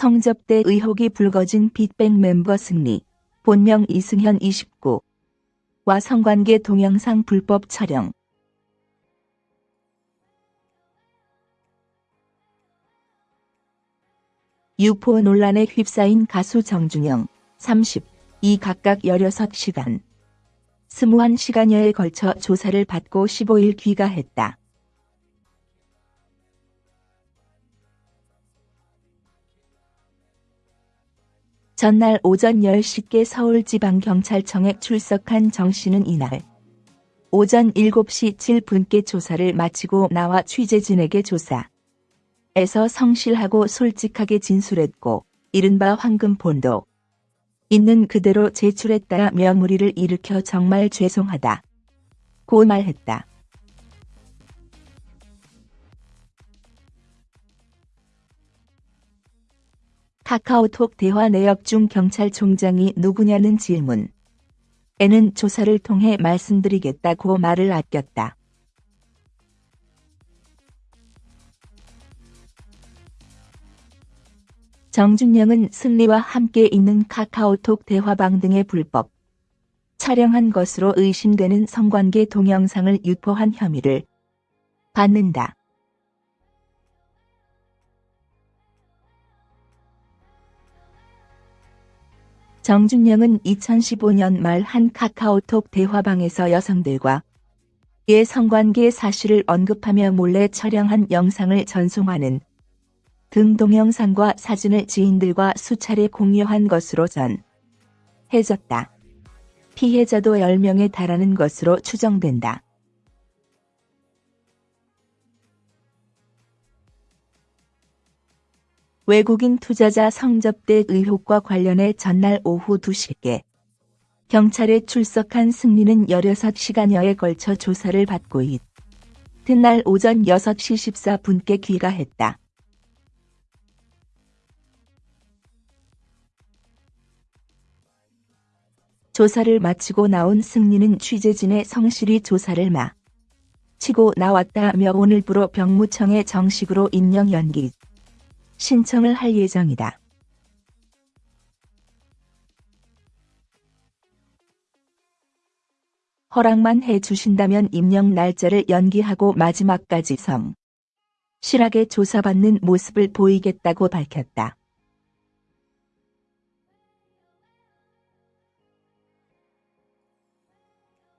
성접대 의혹이 불거진 빅뱅 멤버 승리, 본명 이승현 29. 와 성관계 동영상 불법 촬영. 유포 논란에 휩싸인 가수 정준영, 30, 이 각각 16시간, 21시간여에 걸쳐 조사를 받고 15일 귀가했다. 전날 오전 10시께 서울지방경찰청에 출석한 정 씨는 이날 오전 7시 7분께 조사를 마치고 나와 취재진에게 조사에서 성실하고 솔직하게 진술했고 이른바 황금본도 있는 그대로 제출했다며 무리를 일으켜 정말 죄송하다. 고 말했다. 카카오톡 대화 내역 중 경찰총장이 누구냐는 질문. 에는 조사를 통해 말씀드리겠다고 말을 아꼈다. 정준영은 승리와 함께 있는 카카오톡 대화방 등의 불법 촬영한 것으로 의심되는 성관계 동영상을 유포한 혐의를 받는다. 정준영은 2015년 말 한 카카오톡 대화방에서 여성들과 의 성관계 사실을 언급하며 몰래 촬영한 영상을 전송하는 등 동영상과 사진을 지인들과 수차례 공유한 것으로 전해졌다. 피해자도 10명에 달하는 것으로 추정된다. 외국인 투자자 성접대 의혹과 관련해 전날 오후 2시께 경찰에 출석한 승리는 16시간여에 걸쳐 조사를 받고 있던 오전 6시 14분께 귀가했다. 조사를 마치고 나온 승리는 취재진의 성실히 조사를 마치고 나왔다며 오늘부로 병무청에 정식으로 임명 연기 신청을 할 예정이다. 허락만 해 주신다면 임명 날짜를 연기하고 마지막까지 성 실하게 조사받는 모습을 보이겠다고 밝혔다.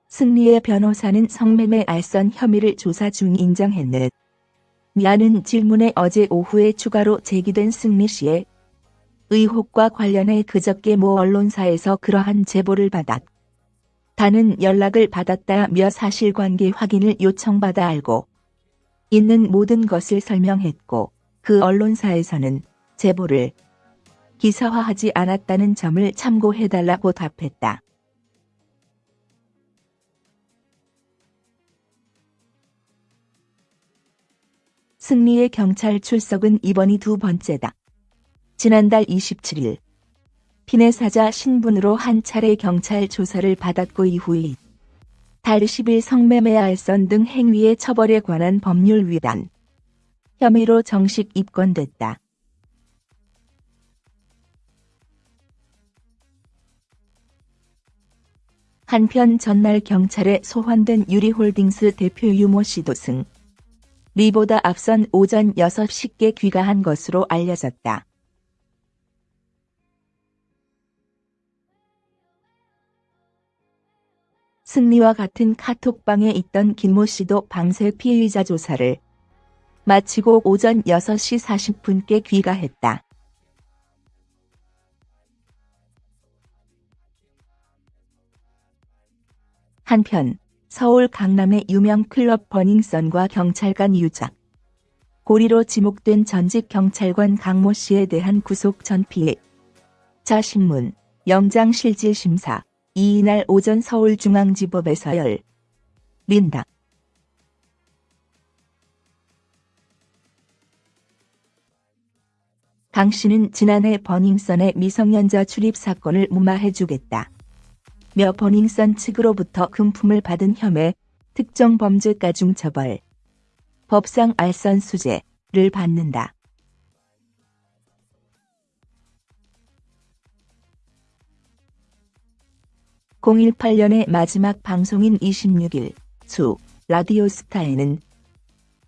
승리의 변호사는 성매매 알선 혐의를 조사 중 인정했는 데 미아는 질문에 어제 오후에 추가로 제기된 승리 씨의 의혹과 관련해 그저께 모 언론사에서 그러한 제보를 받았. 다는 연락을 받았다며 사실관계 확인을 요청받아 알고 있는 모든 것을 설명했고 그 언론사에서는 제보를 기사화하지 않았다는 점을 참고해달라고 답했다. 승리의 경찰 출석은 이번이 두 번째다. 지난달 27일 피네 사자 신분으로 한 차례 경찰 조사를 받았고 이후에 달 10일 성매매 알선 등 행위의 처벌에 관한 법률 위반 혐의로 정식 입건됐다. 한편 전날 경찰에 소환된 유리홀딩스 대표 유모 씨도 승 리보다 앞선 오전 6시께 귀가한 것으로 알려졌다. 승리와 같은 카톡방에 있던 김모 씨도 밤새 피의자 조사를 마치고 오전 6시 40분께 귀가했다. 한편 서울 강남의 유명 클럽 버닝썬과 경찰관 유작. 고리로 지목된 전직 경찰관 강모 씨에 대한 구속 전피해. 자신문, 영장실질심사, 이날 오전 서울중앙지법에서 열. 린다. 강 씨는 지난해 버닝썬의 미성년자 출입 사건을 무마해주겠다. 며 버닝썬 측으로부터 금품을 받은 혐의, 특정 범죄 가중 처벌, 법상 알선 수재를 받는다. (018) 년의 마지막 방송인 26일 수 라디오 스타에는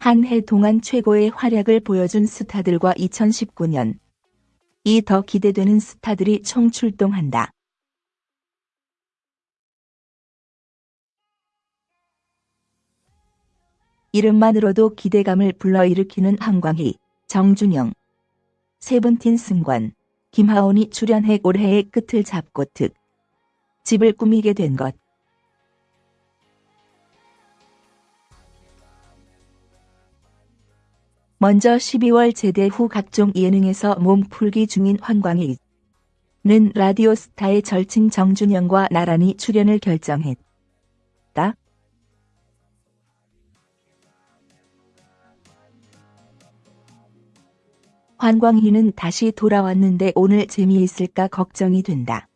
한 해 동안 최고의 활약을 보여준 스타들과 2019년 이 더 기대되는 스타들이 총출동한다. 이름만으로도 기대감을 불러일으키는 한광희, 정준영, 세븐틴 승관, 김하온이 출연해 올해의 끝을 잡고 특 집을 꾸미게 된 것. 먼저 12월 제대 후 각종 예능에서 몸풀기 중인 황광희는 라디오스타의 절친 정준영과 나란히 출연을 결정했다. 환광희는 다시 돌아왔는데 오늘 재미있을까 걱정이 된다.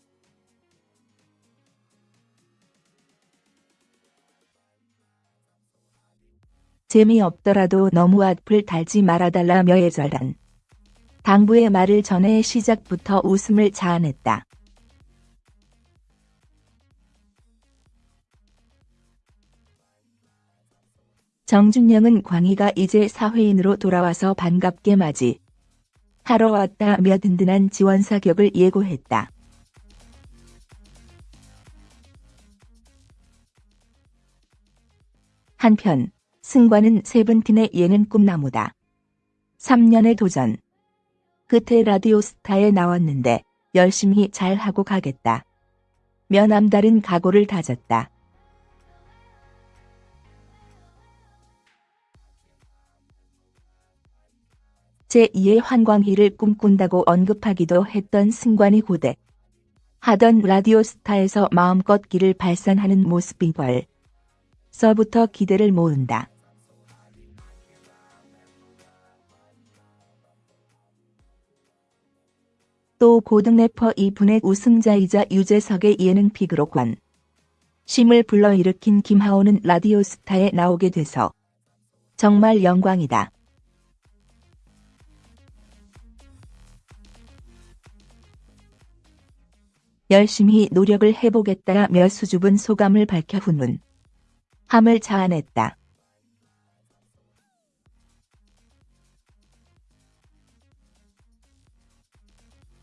재미없더라도 너무 악플 달지 말아달라며 예절한 당부의 말을 전해 시작부터 웃음을 자아냈다. 정준영은 광희가 이제 사회인으로 돌아와서 반갑게 맞이 하러 왔다며 든든한 지원 사격을 예고했다. 한편 승관은 세븐틴의 예능 꿈나무다. 3년의 도전. 끝에 라디오 스타에 나왔는데 열심히 잘하고 가겠다. 며 남다른 각오를 다졌다. 제2의 환광희를 꿈꾼다고 언급하기도 했던 승관이 고대. 하던 라디오스타에서 마음껏 길을 발산하는 모습인 걸. 서부터 기대를 모은다. 또 고등 래퍼 이분의 우승자이자 유재석의 예능 픽으로 관. 심을 불러일으킨 김하오는 라디오스타에 나오게 돼서 정말 영광이다. 열심히 노력을 해보겠다며 수줍은 소감을 밝혀 훈훈 함을 자아냈다.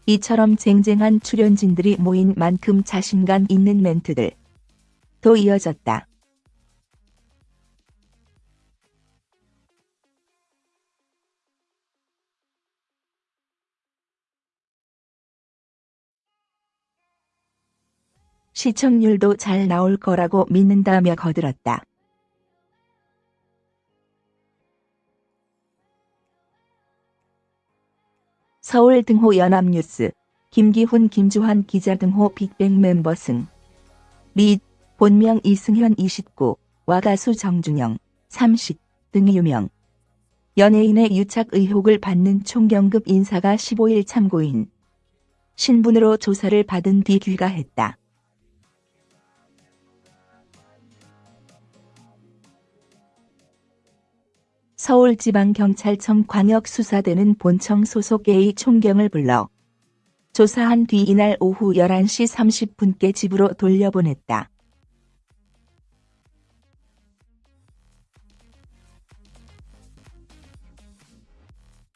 이처럼 쟁쟁한 출연진들이 모인 만큼 자신감 있는 멘트들 도 이어졌다. 시청률도 잘 나올 거라고 믿는다며 거들었다. 서울 등호 연합뉴스 김기훈 김주환 기자 등호 빅뱅 멤버 승. 리 본명 이승현 29 와 가수 정준영 30등 유명. 연예인의 유착 의혹을 받는 총경급 인사가 15일 참고인 신분으로 조사를 받은 뒤 귀가했다. 서울지방경찰청 광역수사대는 본청 소속 A 총경을 불러 조사한 뒤 이날 오후 11시 30분께 집으로 돌려보냈다.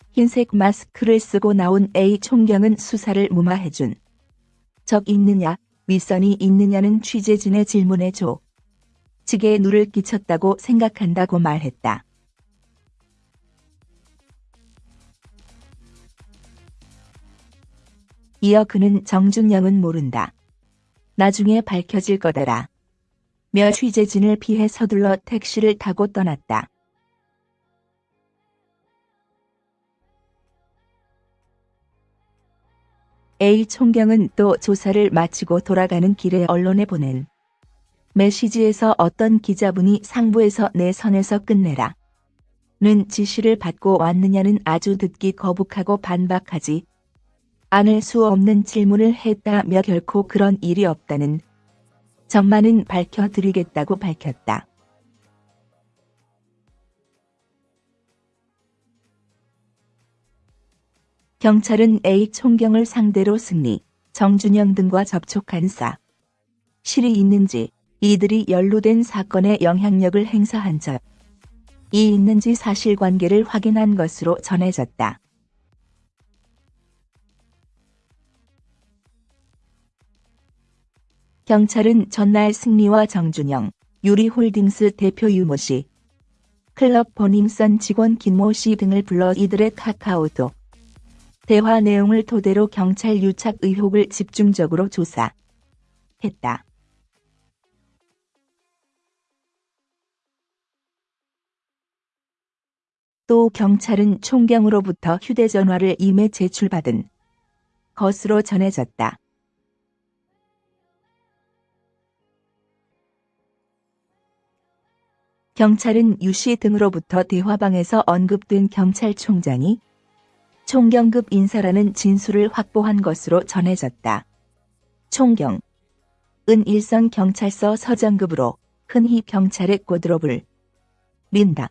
흰색 마스크를 쓰고 나온 A 총경은 수사를 무마해준 적 있느냐, 윗선이 있느냐는 취재진의 질문에 조. 측에 누를 끼쳤다고 생각한다고 말했다. 이어 그는 정준영은 모른다. 나중에 밝혀질 거다라. 며 취재진을 피해 서둘러 택시를 타고 떠났다. A 총경은 또 조사를 마치고 돌아가는 길에 언론에 보낸 메시지에서 어떤 기자분이 상부에서 내 선에서 끝내라. 는 지시를 받고 왔느냐는 아주 듣기 거북하고 반박하지 않을 수 없는 질문을 했다며 결코 그런 일이 없다는 점만은 밝혀드리겠다고 밝혔다. 경찰은 A 총경을 상대로 승리, 정준영 등과 접촉한 사 실이 있는지 이들이 연루된 사건에 영향력을 행사한 적 이 있는지 사실관계를 확인한 것으로 전해졌다. 경찰은 전날 승리와 정준영, 유리홀딩스 대표 유모 씨, 클럽 버닝썬 직원 김모 씨 등을 불러 이들의 카카오톡 대화 내용을 토대로 경찰 유착 의혹을 집중적으로 조사했다. 또 경찰은 총경으로부터 휴대전화를 임해 제출받은 것으로 전해졌다. 경찰은 유씨 등으로부터 대화방에서 언급된 경찰총장이 총경급 인사라는 진술을 확보한 것으로 전해졌다. 총경 은 일선 경찰서 서장급으로 흔히 경찰의 꼬드롭을 린다.